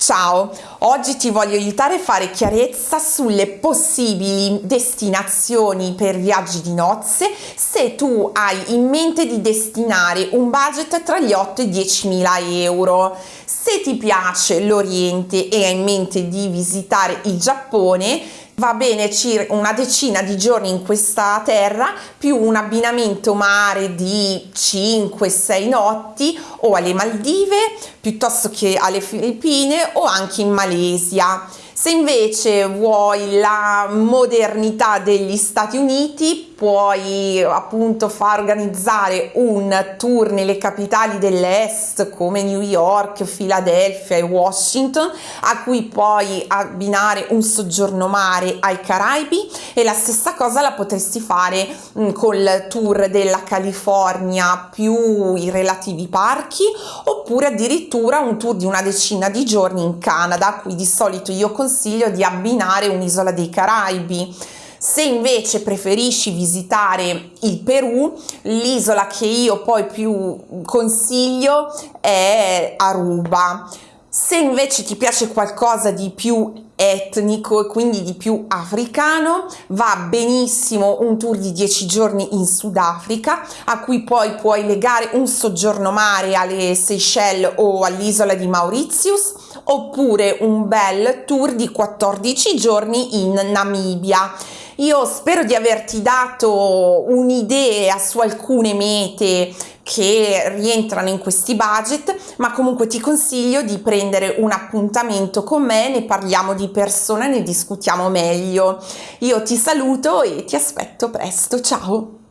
Ciao, oggi ti voglio aiutare a fare chiarezza sulle possibili destinazioni per viaggi di nozze se tu hai in mente di destinare un budget tra gli 8 e i 10 mila euro. Se ti piace l'Oriente e hai in mente di visitare il Giappone, va bene circa una decina di giorni in questa terra più un abbinamento mare di 5-6 notti o alle Maldive piuttosto che alle Filippine o anche in Malesia. Se invece vuoi la modernità degli Stati Uniti, puoi appunto far organizzare un tour nelle capitali dell'Est come New York, Philadelphia e Washington, a cui puoi abbinare un soggiorno mare ai Caraibi e la stessa cosa la potresti fare mh, col tour della California più i relativi parchi oppure addirittura un tour di una decina di giorni in Canada, a cui di solito io consiglio consiglio di abbinare un'isola dei Caraibi. Se invece preferisci visitare il Perù, l'isola che io poi più consiglio è Aruba. Se invece ti piace qualcosa di più etnico e quindi di più africano, va benissimo un tour di 10 giorni in Sudafrica a cui poi puoi legare un soggiorno mare alle Seychelles o all'isola di Mauritius oppure un bel tour di 14 giorni in Namibia. Io spero di averti dato un'idea su alcune mete che rientrano in questi budget, ma comunque ti consiglio di prendere un appuntamento con me, ne parliamo di persona, ne discutiamo meglio. Io ti saluto e ti aspetto presto, ciao!